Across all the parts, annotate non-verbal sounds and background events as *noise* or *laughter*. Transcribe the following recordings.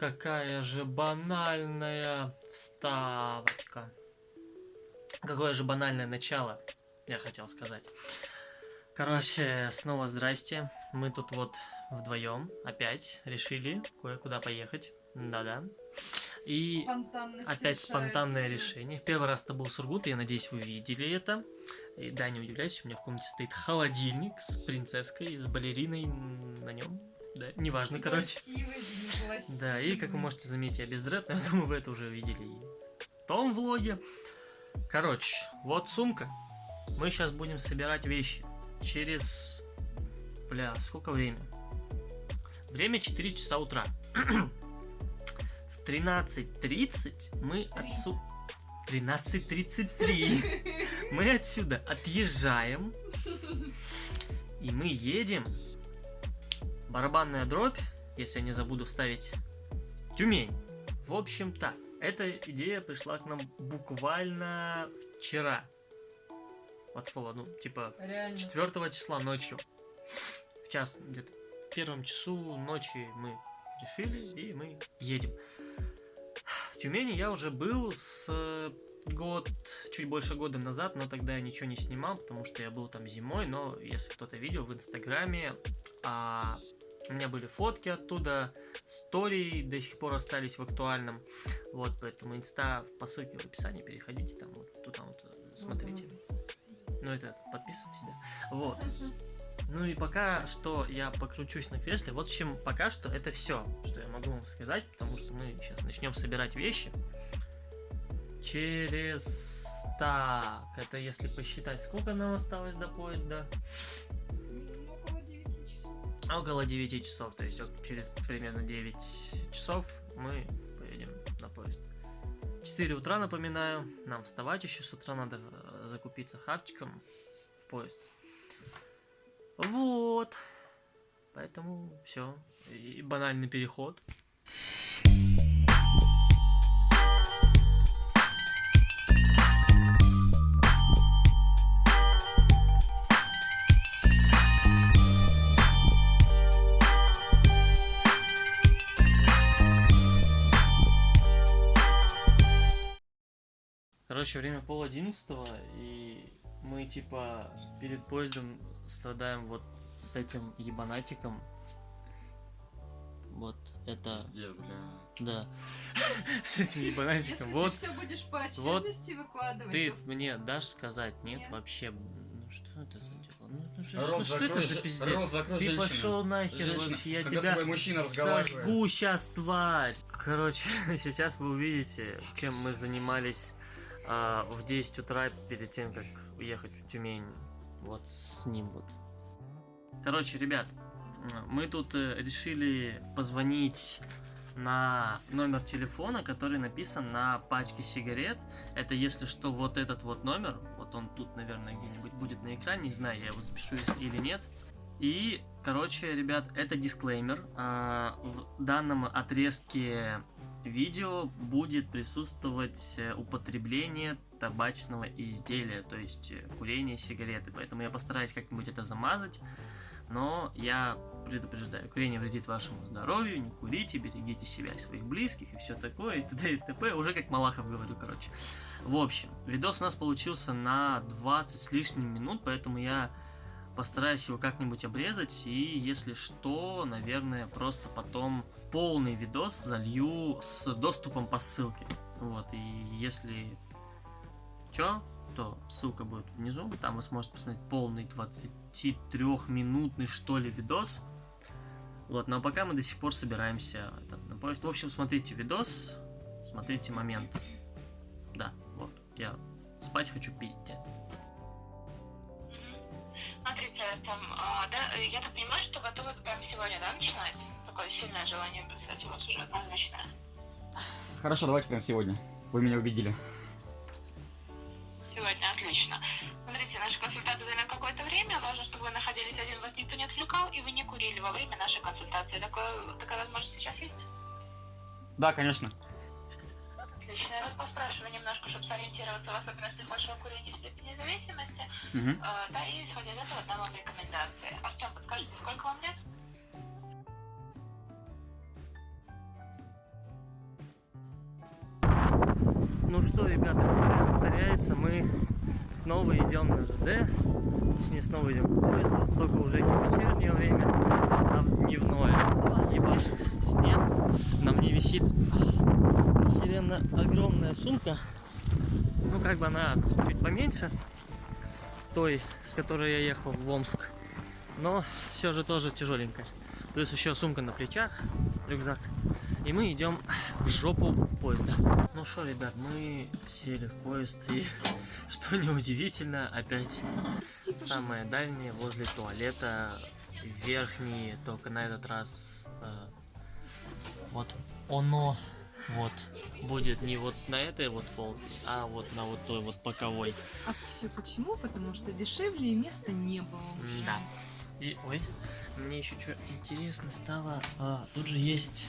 какая же банальная вставочка. Какое же банальное начало, я хотел сказать. Короче, снова здрасте. Мы тут вот вдвоем опять решили кое-куда поехать. Да-да. И опять спонтанное все. решение. В первый раз это был Сургут, и я надеюсь, вы видели это. И да, не удивляйтесь, у меня в комнате стоит холодильник с принцесской, с балериной на нем. Да, неважно, и короче. Да, и как вы можете заметить, я без дред, но *laughs* я думаю, вы это уже видели и в том влоге. Короче, вот сумка. Мы сейчас будем собирать вещи. Через... Бля, сколько время? Время 4 часа утра. *clears throat* в 13.30 мы отсюда... 13.33 *laughs* мы отсюда отъезжаем. И мы едем. Барабанная дробь, если я не забуду вставить Тюмень. В общем так, эта идея пришла к нам буквально вчера. Вот слово, ну, типа, Реально. 4 числа ночью. В час, где-то в первом часу ночи мы решили, и мы едем. В Тюмени я уже был с э, год, чуть больше года назад, но тогда я ничего не снимал, потому что я был там зимой, но если кто-то видел в Инстаграме, а, у меня были фотки оттуда, истории до сих пор остались в актуальном, вот, поэтому инста по ссылке в описании, переходите там, вот туда вот, смотрите. Ну это, подписывайтесь, да. Вот. Ну и пока что я покручусь на кресле. Вот в общем, пока что это все, что я могу вам сказать, потому что мы сейчас начнем собирать вещи. Через... Так, это если посчитать, сколько нам осталось до поезда? Около 9 часов. Около 9 часов, то есть через примерно 9 часов мы поедем на поезд. 4 утра, напоминаю, нам вставать еще с утра надо э, закупиться хавчиком в поезд. Вот. Поэтому все. И банальный переход. Короче, время пол одиннадцатого, и мы типа перед поездом страдаем вот с этим ебанатиком. Вот это... Где, бля? Да. *laughs* с этим ебанатиком. Если вот, ты все будешь по очередности вот выкладывать, Ты то... мне дашь сказать? Нет, нет. вообще. Ну что это за дело? Ну, ну, рот ну что закрой, это за пиздец? Рот закрой, ты пошел нахер женщина. вообще, я Когда тебя мужчина сожгу сейчас, тварь. Короче, *laughs* сейчас вы увидите, чем мы занимались а, в 10 утра перед тем, как уехать в Тюмень. Вот с ним вот. Короче, ребят, мы тут э, решили позвонить на номер телефона, который написан на пачке сигарет. Это, если что, вот этот вот номер. Вот он тут, наверное, где-нибудь будет на экране. Не знаю, я его запишу или нет. И, короче, ребят, это дисклеймер. А, в данном отрезке видео будет присутствовать э, употребление табачного изделия, то есть э, курение сигареты. Поэтому я постараюсь как-нибудь это замазать. Но я предупреждаю, курение вредит вашему здоровью, не курите, берегите себя и своих близких и все такое, и т.д. и т.п. Уже как Малахов говорю, короче. В общем, видос у нас получился на 20 с лишним минут, поэтому я постараюсь его как-нибудь обрезать, и если что, наверное, просто потом полный видос залью с доступом по ссылке. Вот, и если чё, то ссылка будет внизу, там вы сможете посмотреть полный 23-минутный, что ли, видос. Вот, но пока мы до сих пор собираемся этот, на поезд. В общем, смотрите видос, смотрите момент. Да, вот, я спать хочу пиздец. Смотрите, там, а, да, я так понимаю, что готовы прямо сегодня, да, начинать? Такое сильное желание, кстати, у вас уже однозначное. Хорошо, давайте прямо сегодня. Вы меня убедили. Сегодня, отлично. Смотрите, наша консультация займет какое-то время. Важно, чтобы вы находились один, вас никто не отвлекал, и вы не курили во время нашей консультации. Такое, такая возможность сейчас есть? Да, конечно. Отлично. Я вас поспрашиваю немножко, чтобы сориентироваться в особенностях вашего курения степени зависимости. Угу. А, да, и исходя из этого дам вам рекомендации. Артем, подскажите, сколько вам лет? Ну что, ребят, история повторяется. Мы снова идем на ЖД. Точнее, снова идем к поезду. Только уже не в вечернее время, а в дневное. Ебашит снег. На мне висит охеренно огромная сумка. Ну, как бы она чуть поменьше той, с которой я ехал в Омск. Но все же тоже тяжеленькая. Плюс еще сумка на плечах, рюкзак. И мы идем в жопу поезда. Ну что, ребят, мы сели в поезд и, *laughs* что неудивительно, опять самое дальнее возле туалета, верхний, только на этот раз э, вот оно вот будет не вот на этой вот полке, а вот на вот той вот боковой. А все почему? Потому что дешевле места не было. Да. И, ой, мне еще что интересно стало. А, тут же есть.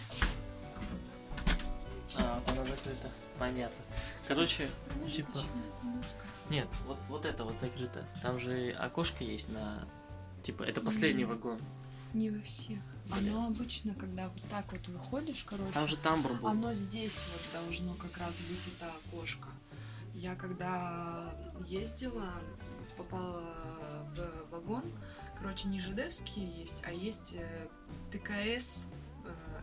А, вот она закрыта. Понятно. Короче, типа. Нет, вот, вот это вот закрыто. Там же окошко есть на. Типа, это последний вагон. Не во всех. Оно обычно, когда вот так вот выходишь, короче, Там же тамбур был. оно здесь вот должно как раз быть это окошко. Я когда ездила, попала в вагон, короче, не жидевские есть, а есть э, ТКС.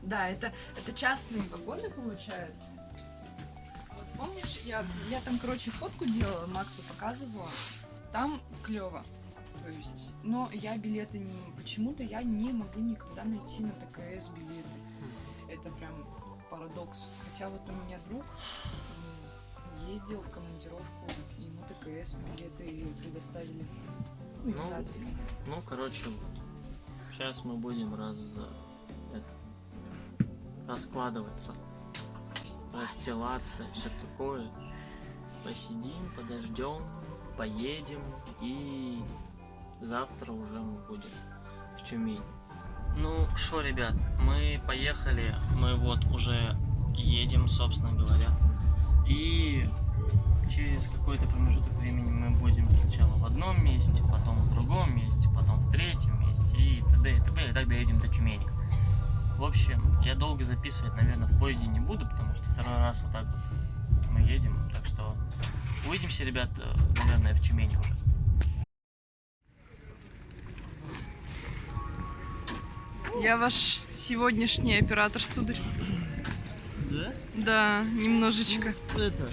Да, это, это частные вагоны, получается. Вот помнишь, я, я там, короче, фотку делала, Максу показывала. Там клево. То есть, но я билеты не... Почему-то я не могу никогда найти на ТКС билеты. Это прям парадокс. Хотя вот у меня друг ездил в командировку, ему ТКС билеты предоставили. Ну, Ну. Ну, короче, сейчас мы будем раз раскладываться, расстилаться все такое. Посидим, подождем, поедем и завтра уже мы будем в Тюмень. Ну что, ребят, мы поехали, мы вот уже едем, собственно говоря. И через какой-то промежуток времени мы будем сначала в одном месте, потом в другом месте, потом в третьем месте и т.д. и т.п. и так доедем до Тюмени. В общем, я долго записывать, наверное, в поезде не буду, потому что второй раз вот так вот мы едем. Так что увидимся, ребят, э, наверное, в Тюмени уже. Я ваш сегодняшний оператор, сударь. Да? Да, немножечко. Это...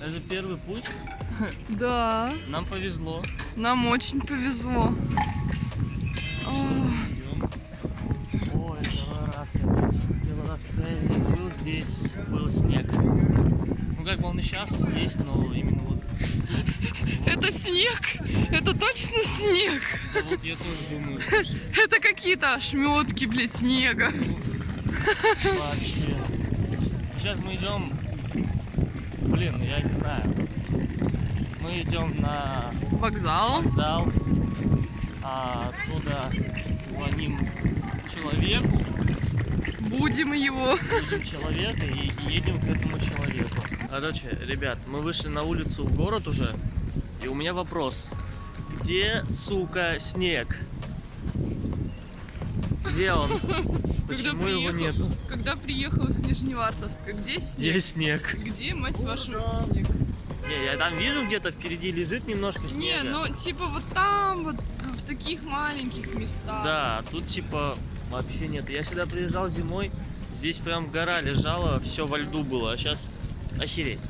Это первый путь. Да, Нам повезло. нам очень повезло. Ох, Ой, первый раз я первый раз, когда я здесь был, здесь был снег. Ну как бы он и сейчас есть, но именно вот, Это снег? Это точно снег? да вот я тоже думаю, *laughs* Это какие-то ошметки, блядь, снега. вообще. Сейчас мы идем, блин, я не знаю. Мы идем на Вокзал. вокзал, а оттуда звоним человеку, Будем его. будем человека и едем к этому человеку. Короче, ребят, мы вышли на улицу в город уже, и у меня вопрос. Где, сука, снег? Где он? *laughs* Почему его приехал- нету? Когда приехал из Нижневартовска, где Где снег? снег? Где, мать вашу, снег? Не, я там вижу где-то впереди лежит немножко Не, снега. ну типа вот там, вот в таких маленьких местах. Да, а тут типа вообще нет. Я сюда приезжал зимой, здесь прям гора лежала, все во льду было, а сейчас охереть.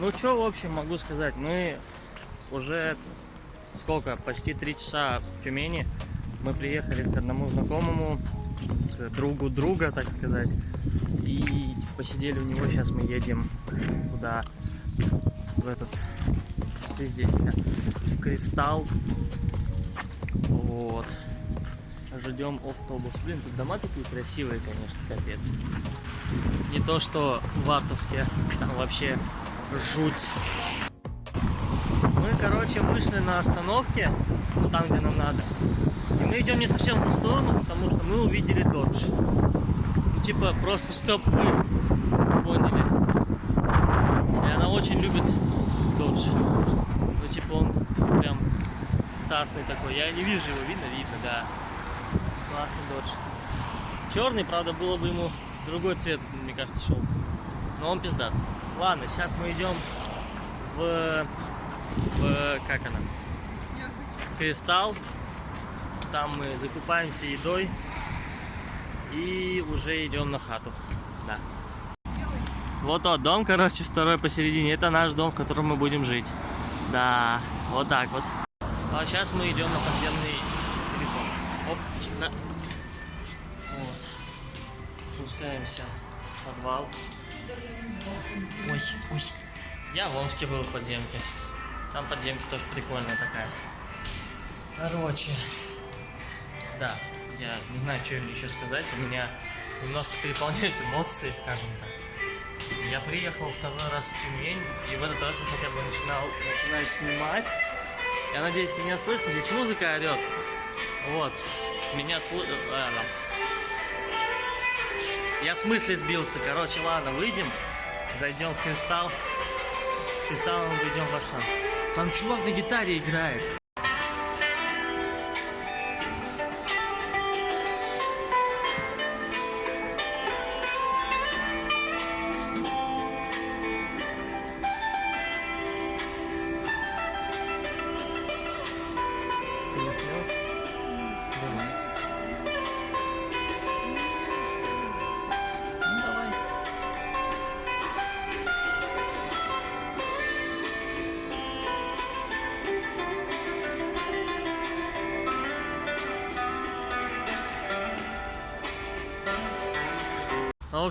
Ну что, в общем, могу сказать, мы уже сколько, почти три часа в Тюмени. Мы приехали к одному знакомому, к другу друга, так сказать, и посидели у него. Сейчас мы едем куда? В этот, все здесь, в Кристалл. Вот. Ждем автобус. Блин, тут дома такие красивые, конечно, капец. Не то, что в Вартовске, там вообще жуть. Мы, короче, вышли на остановке. ну, там, где нам надо. И мы идем не совсем в ту сторону, потому что мы увидели додж. Ну, типа, просто стоп вы поняли. И она очень любит додж. Ну, типа, он прям цасный такой. Я не вижу его, видно? Видно, да. Классный додж. Черный, правда, было бы ему другой цвет, мне кажется, шел. Но он пиздат. Ладно, сейчас мы идем в, в как она? В Кристалл. Там мы закупаемся едой и уже идем на хату. Да. Вот тот дом, короче, второй посередине. Это наш дом, в котором мы будем жить. Да, вот так вот. А сейчас мы идем на подземный телефон. Оп, на. Вот. Спускаемся в подвал. Ой, ой. Я в Омске был в подземке. Там подземка тоже прикольная такая. Короче. Да, я не знаю, что еще сказать. У меня немножко переполняют эмоции, скажем так. Я приехал второй раз в Тюмень, и в этот раз я хотя бы начинал, начинаю снимать. Я надеюсь, меня слышно. Здесь музыка орет. Вот. Меня слышно. Я с мысли сбился. Короче, ладно, выйдем. Зайдем в кристалл. С кристаллом выйдем в Ашан. Там чувак на гитаре играет.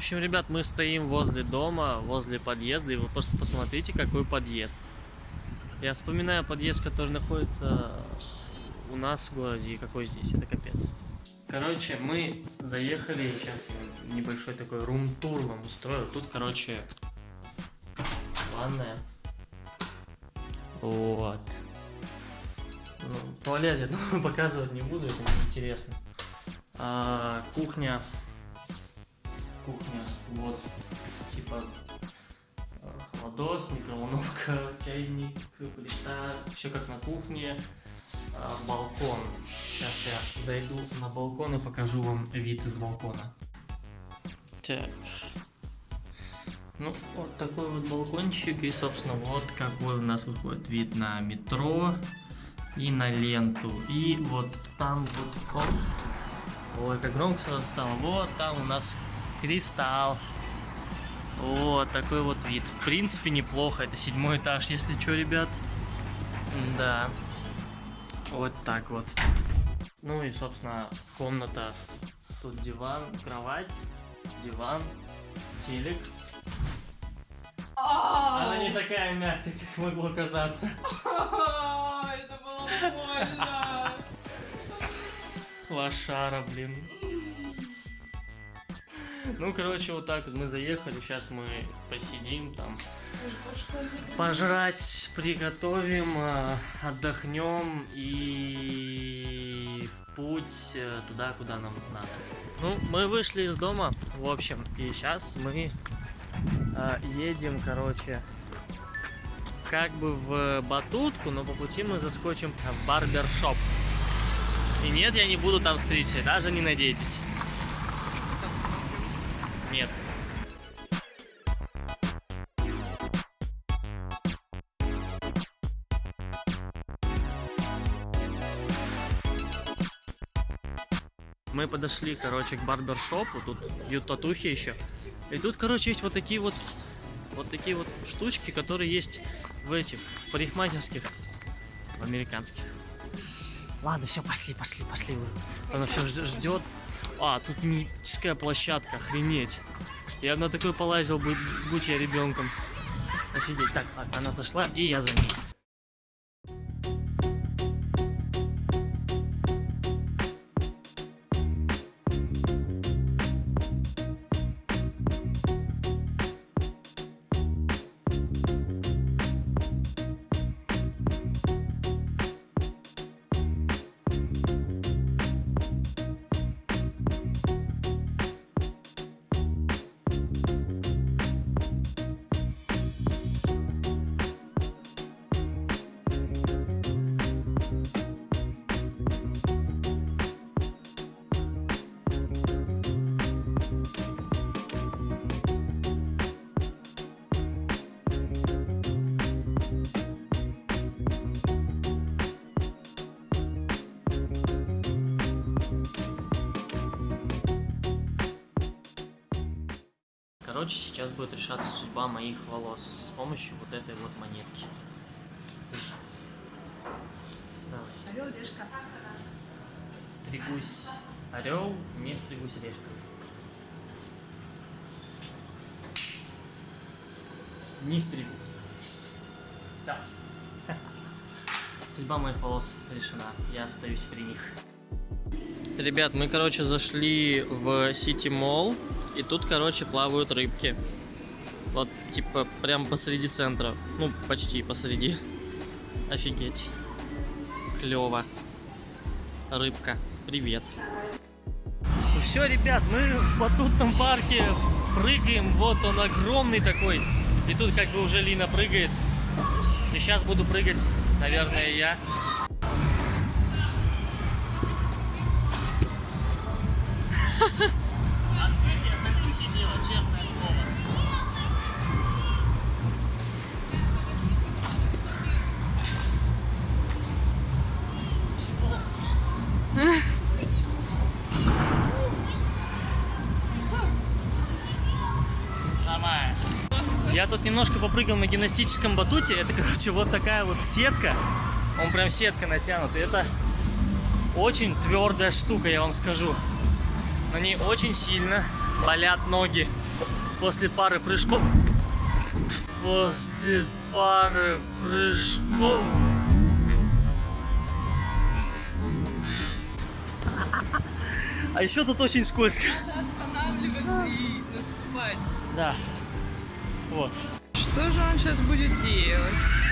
Общем, ребят, мы стоим возле дома, возле подъезда, и вы просто посмотрите, какой подъезд. Я вспоминаю подъезд, который находится у нас в городе, и какой здесь, это капец. Короче, мы заехали, сейчас небольшой такой рум-тур вам устрою. Тут, короче, ванная. Вот. Ну, туалет, я *laughs* думаю, показывать не буду, это неинтересно. А, кухня. Кухня, вот, типа, холодос, микроволновка, *laughs* чайник, плита, все как на кухне. А, балкон. Сейчас я зайду на балкон и покажу вам вид из балкона. Так. Ну, вот такой вот балкончик. И, собственно, вот какой у нас выходит вид на метро и на ленту. И вот там вот... Ой, как громко сразу стало. Вот там у нас кристалл. Вот такой вот вид. В принципе, неплохо. Это седьмой этаж, если что, ребят. Да. Вот так вот. Ну и, собственно, комната. Тут диван, кровать, диван, телек. Она не такая мягкая, как могло казаться. Это было больно. Лошара, блин. Ну, короче, вот так вот мы заехали. Сейчас мы посидим там. Пожрать приготовим, э, отдохнем и в путь э, туда, куда нам надо. Ну, мы вышли из дома, в общем, и сейчас мы э, едем, короче, как бы в Батутку, но по пути мы заскочим в барбершоп. И нет, я не буду там стричься, даже не надейтесь. Мы подошли, короче, к барбершопу, тут бьют татухи еще. И тут, короче, есть вот такие вот, вот такие вот штучки, которые есть в этих парикмахерских, в американских. Ладно, все, пошли, пошли, пошли. Она все ждет. А, тут мифическая площадка, охренеть. Я на такой полазил, будь, будь я ребенком. Офигеть. Так, она зашла, и я за ней. Короче, сейчас будет решаться судьба моих волос с помощью вот этой вот монетки. Давай. Орел, решка. Стригусь орел, не стригусь решка. Не стригусь. Есть. Все. Судьба моих волос решена. Я остаюсь при них. Ребят, мы, короче, зашли в Сити Молл. И тут, короче, плавают рыбки. Вот, типа, прям посреди центра. Ну, почти посреди. *laughs* Офигеть. Клево. Рыбка, привет. Ну все, ребят, мы в батутном парке прыгаем. Вот он огромный такой. И тут как бы уже Лина прыгает. И сейчас буду прыгать, наверное, я. Открытие *laughs* Я тут немножко попрыгал на гимнастическом батуте. Это, короче, вот такая вот сетка. Он прям сетка натянут. И это очень твердая штука, я вам скажу. На ней очень сильно болят ноги после пары прыжков. После пары прыжков. А еще тут очень скользко. Останавливаться и наступать. Да. Вот. Что же он сейчас будет делать?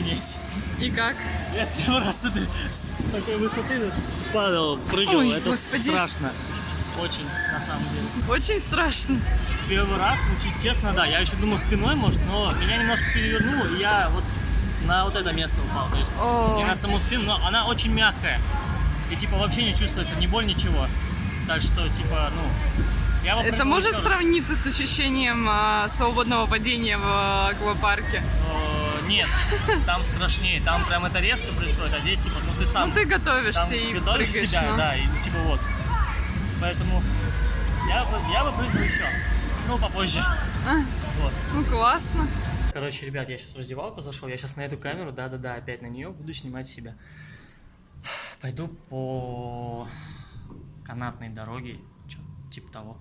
Охренеть. И как? Я первый раз с этой- с такой высоты падал, прыгал. Ой, Это господи. страшно. Очень, на самом деле. Очень страшно. Первый раз, чуть честно, да. Я еще думал спиной, может, но меня немножко перевернуло, и я вот на вот это место упал. То есть О. не на саму спину, но она очень мягкая. И типа вообще не чувствуется ни боль, ничего. Так что, типа, ну, я Это может сравниться с ощущением а, свободного падения в аквапарке? Нет, там страшнее. Там прям это резко происходит, а здесь, типа, ну ты сам Ну ты готовишься там и готовишь прыгаешь. себя, ну. да, и ну, типа вот. Поэтому я бы, я бы прыгнул еще. Ну, попозже. Вот. Ну классно. Короче, ребят, я сейчас в раздевалку зашел, я сейчас на эту камеру, да-да-да, опять на нее буду снимать себя. Пойду по канатной дороге, типа того.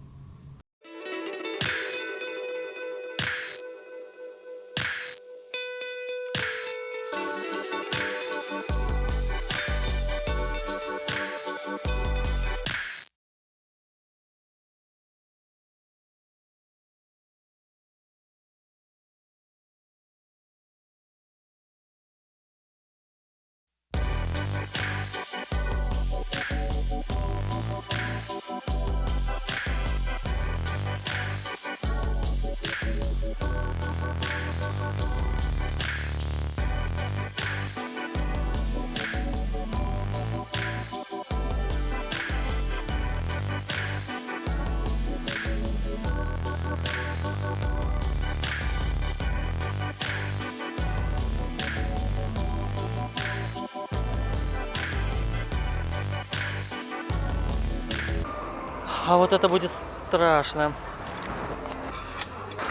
А вот это будет страшно.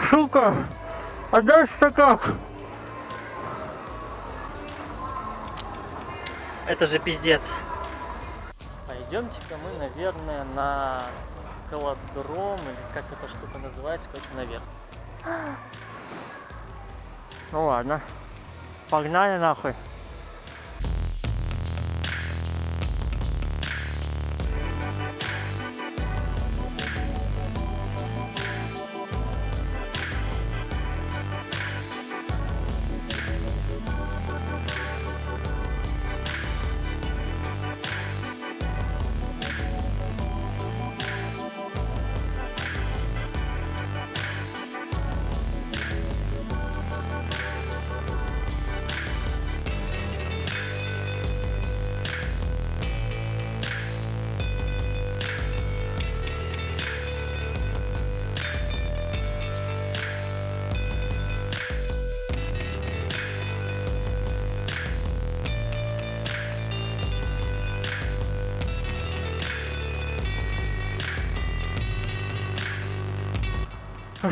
Сука! А дальше как? Это же пиздец. Пойдемте-ка мы, наверное, на скалодром, или как эта штука называется, короче, наверх. Ну ладно. Погнали нахуй.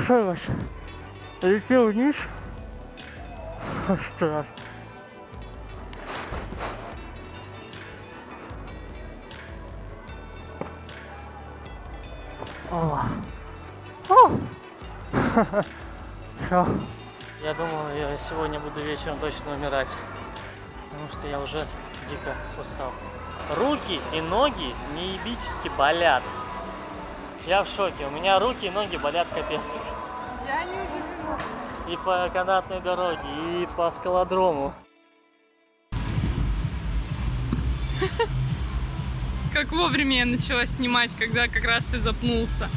Что ваш? Летел вниз? Страшно. О. О. *laughs* Всё. Я думаю, я сегодня буду вечером точно умирать. Потому что я уже дико устал. Руки и ноги неебически болят. Я в шоке. У меня руки и ноги болят капец. Я не удивлена. И по канатной дороге, и по скалодрому. Как вовремя я начала снимать, когда как раз ты запнулся.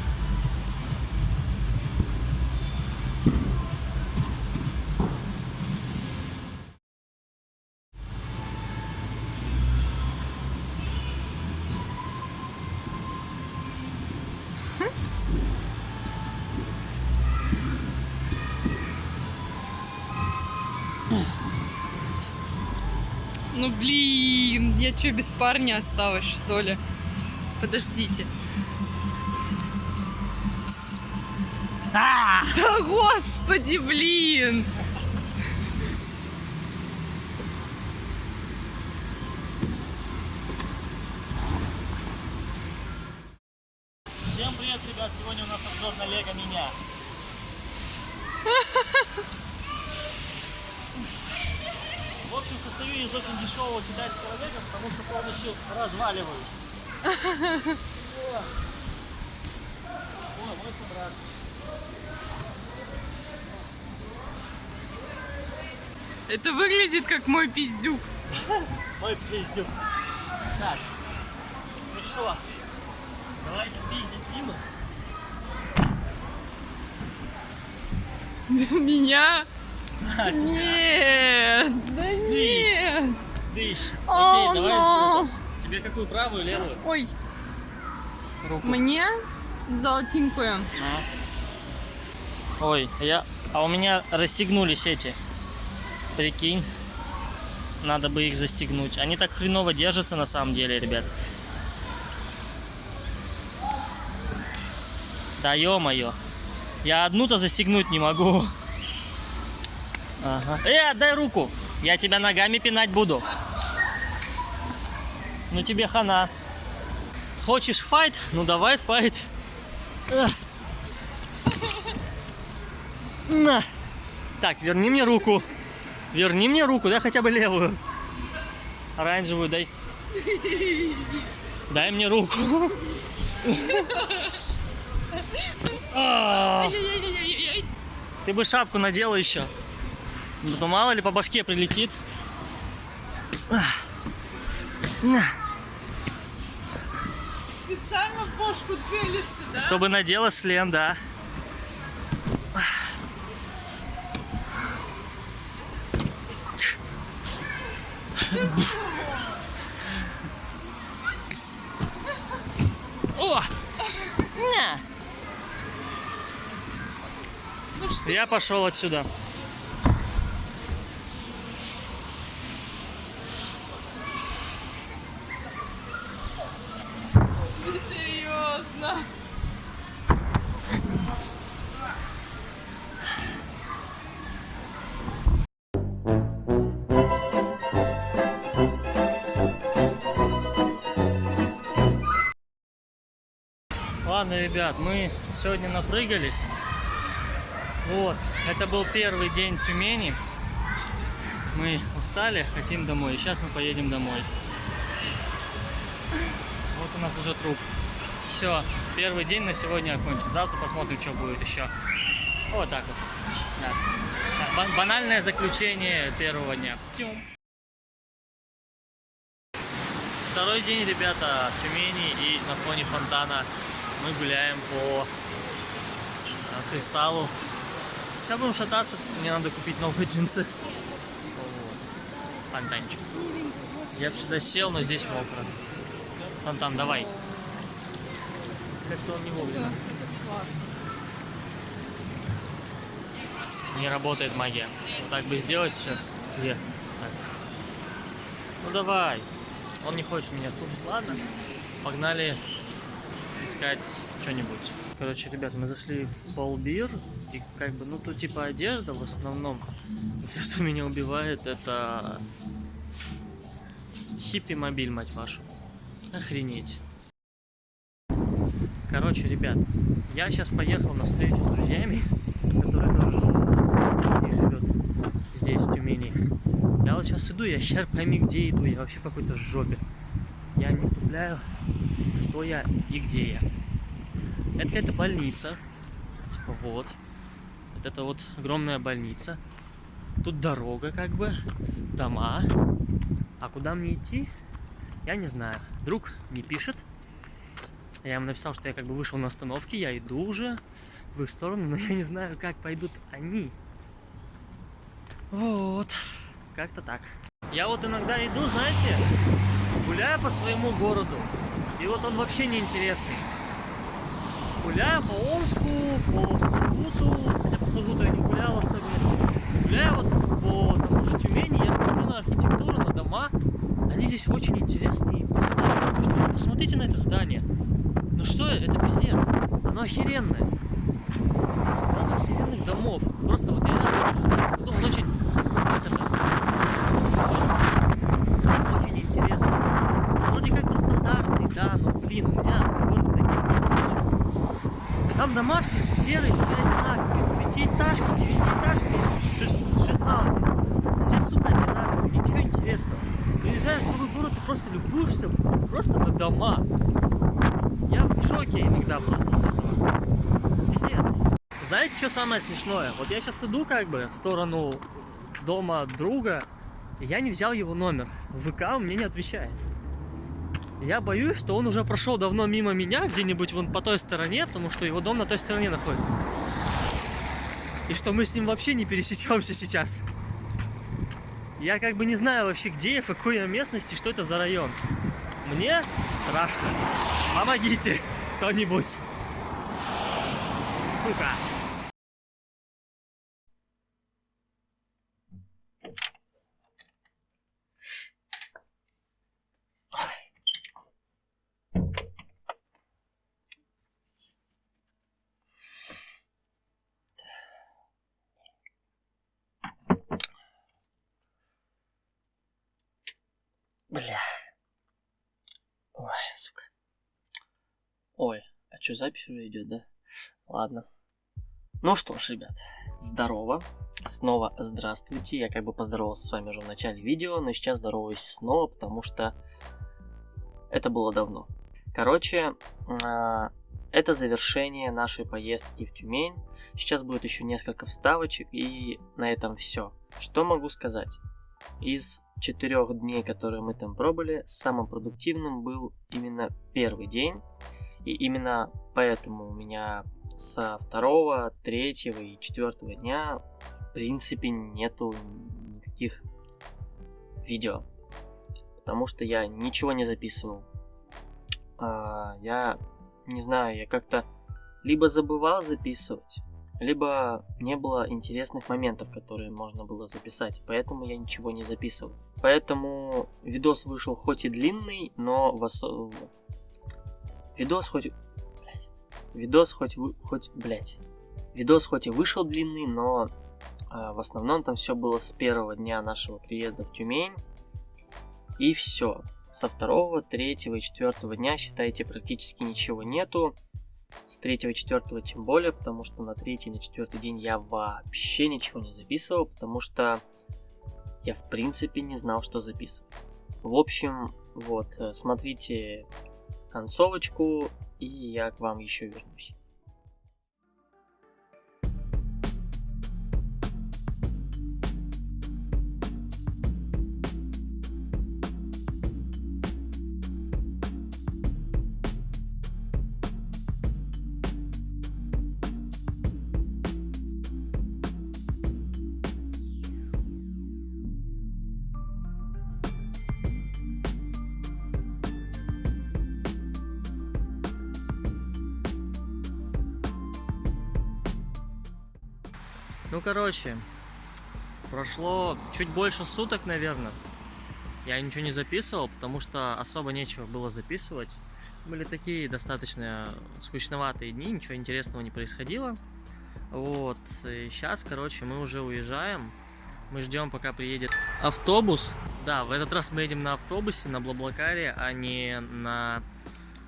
Я что, без парня осталась, что ли? Подождите. Пс. Да господи, блин! Состою из очень дешевого китайского лего, потому что полностью разваливаюсь. *laughs* О, О, мой собрат. Это выглядит как мой пиздюк. *laughs* Мой пиздюк. Так, ну что, давайте пиздить Диму. *laughs* Меня? А, тебя. Нет, да нет. Дышь. О, Окей, давай. Тебе какую, правую, левую? Ой, Руку. мне золотенькую. На. Ой, я... А у меня расстегнулись эти. Прикинь. Надо бы их застегнуть. Они так хреново держатся на самом деле, ребят. Да ё-моё. Я одну-то застегнуть не могу. Ага. Э, отдай руку. Я тебя ногами пинать буду. Ну тебе хана. Хочешь файт? Ну давай файт. Эх. На. Так, верни мне руку. Верни мне руку, дай хотя бы левую. Оранжевую дай. Дай мне руку. Ты бы шапку надела еще. Ну, то мало ли по башке прилетит. Специально в бошку целишься, да? Чтобы надела шлем, да. О! На! Ну? Я пошел отсюда. Серьезно. Ладно, ребят, мы сегодня напрыгались. Вот, это был первый день Тюмени. Мы устали, хотим домой. Сейчас мы поедем домой. Вот у нас уже труп. Все, первый день на сегодня окончен. Завтра посмотрим, что будет еще. Вот так вот. Да. Да, ба- Банальное заключение первого дня. Тюм. Второй день, ребята, в Тюмени и на фоне фонтана мы гуляем по э, кристаллу. Сейчас будем шататься, мне надо купить новые джинсы. Фонтанчик. Я бы сюда сел, но здесь мокро. Фонтан, давай. Как-то он не вовремя. классно. Не работает магия. Вот так бы сделать сейчас. Где? Так. Ну давай. Он не хочет меня слушать. Ладно. Погнали искать что-нибудь. Короче, ребят, мы зашли в Полбир, и как бы, ну, тут типа одежда в основном. *laughs* Все, что меня убивает, это хиппи-мобиль, мать вашу. Охренеть. Короче, ребят, я сейчас поехал на встречу с друзьями, *laughs* которые тоже здесь живет, здесь, в Тюмени. Я вот сейчас иду, я хер пойми, где иду, я вообще в какой-то жопе. Я не втупляю, что я и где я. Это какая-то больница. Типа вот. Вот это вот огромная больница. Тут дорога как бы, дома. А куда мне идти, я не знаю. Друг не пишет. Я ему написал, что я как бы вышел на остановке, я иду уже в их сторону, но я не знаю, как пойдут они. Вот. Как-то так. Я вот иногда иду, знаете, гуляю по своему городу. И вот он вообще не интересный. Гуляю по Омску, по Сургуту, хотя по Сургуту я не гулял особенно. Гуляю вот по тому же Тюмени, я смотрю на архитектуру, на дома. Они здесь очень интересные. Посмотрите на это здание. Ну что, это пиздец. Оно охеренное. Там охеренных домов. Просто вот я иногда думаю, он очень... Это? Очень интересный. Он вроде как бы стандартный, да, но, блин, у меня в городе таких нет домов. Там дома все серые, все одинаковые. Пятиэтажка, девятиэтажка, шест- шестналки. Все, сука, одинаковые, ничего интересного. Приезжаешь в другой город, ты просто любуешься просто на дома. Шоке иногда просто с этого. Пиздец. Знаете, что самое смешное? Вот я сейчас иду как бы в сторону дома друга, и я не взял его номер. ВК он мне не отвечает. Я боюсь, что он уже прошел давно мимо меня, где-нибудь вон по той стороне, потому что его дом на той стороне находится. И что мы с ним вообще не пересечемся сейчас. Я как бы не знаю вообще, где я, в какой я местности, что это за район. Мне страшно. Помогите кто-нибудь. Сука. Бля. Ой, сука. Ой, а что, запись уже идет, да? Ладно. Ну что ж, ребят, здорово. Снова здравствуйте. Я как бы поздоровался с вами уже в начале видео, но сейчас здороваюсь снова, потому что это было давно. Короче, а, это завершение нашей поездки в Тюмень. Сейчас будет еще несколько вставочек, и на этом все. Что могу сказать? Из четырех дней, которые мы там пробыли, самым продуктивным был именно первый день. И именно поэтому у меня со второго, третьего и четвертого дня в принципе нету никаких видео. Потому что я ничего не записывал. А, я не знаю, я как-то либо забывал записывать, либо не было интересных моментов, которые можно было записать, поэтому я ничего не записывал. Поэтому видос вышел хоть и длинный, но в осо... Видос хоть... Блядь. Видос хоть... хоть... Блядь. Видос хоть и вышел длинный, но а, в основном там все было с первого дня нашего приезда в Тюмень. И все. Со второго, третьего и четвертого дня, считайте, практически ничего нету. С третьего и четвертого тем более, потому что на третий и на четвертый день я вообще ничего не записывал, потому что я в принципе не знал, что записывать. В общем, вот, э, смотрите концовочку, и я к вам еще вернусь. Короче, прошло чуть больше суток, наверное. Я ничего не записывал, потому что особо нечего было записывать. Были такие достаточно скучноватые дни, ничего интересного не происходило. Вот, и сейчас, короче, мы уже уезжаем. Мы ждем, пока приедет автобус. Да, в этот раз мы едем на автобусе, на Блаблакаре, а не на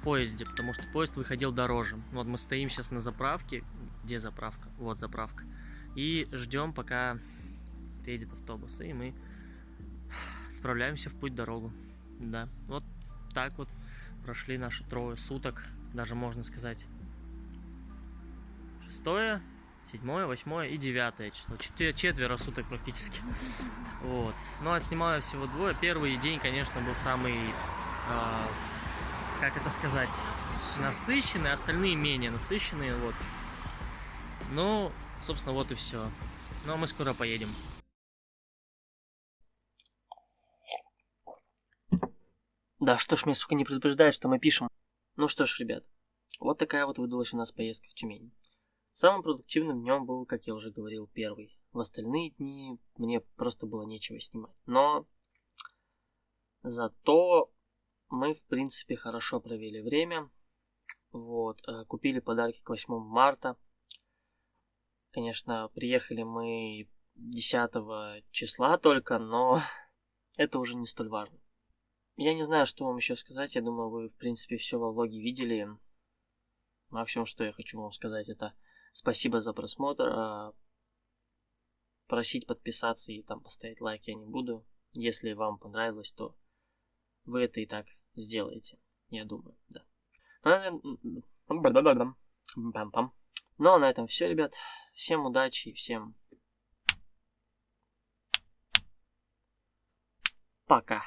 поезде, потому что поезд выходил дороже. Вот мы стоим сейчас на заправке. Где заправка? Вот заправка. И ждем, пока приедет автобус. И мы справляемся в путь дорогу. Да, вот так вот прошли наши трое суток. Даже можно сказать шестое, седьмое, восьмое и девятое число. Четвер- четверо суток практически. *laughs* Вот. Ну, отснимаю всего двое. Первый день, конечно, был самый, а, как это сказать, насыщенный, остальные менее насыщенные, вот. Ну, собственно, вот и все. Ну, а мы скоро поедем. Да, что ж, меня, сука, не предупреждает, что мы пишем. Ну что ж, ребят, вот такая вот выдалась у нас поездка в Тюмень. Самым продуктивным днем был, как я уже говорил, первый. В остальные дни мне просто было нечего снимать. Но зато мы, в принципе, хорошо провели время. Вот, э, купили подарки к 8 марта. Конечно, приехали мы 10 числа только, но *laughs* это уже не столь важно. Я не знаю, что вам еще сказать. Я думаю, вы, в принципе, все во влоге видели. Максимум, что я хочу вам сказать, это спасибо за просмотр. а Просить подписаться и там поставить лайк я не буду. Если вам понравилось, то вы это и так сделаете. Я думаю, да. Ну, а на этом все, ребят. Всем удачи и всем пока.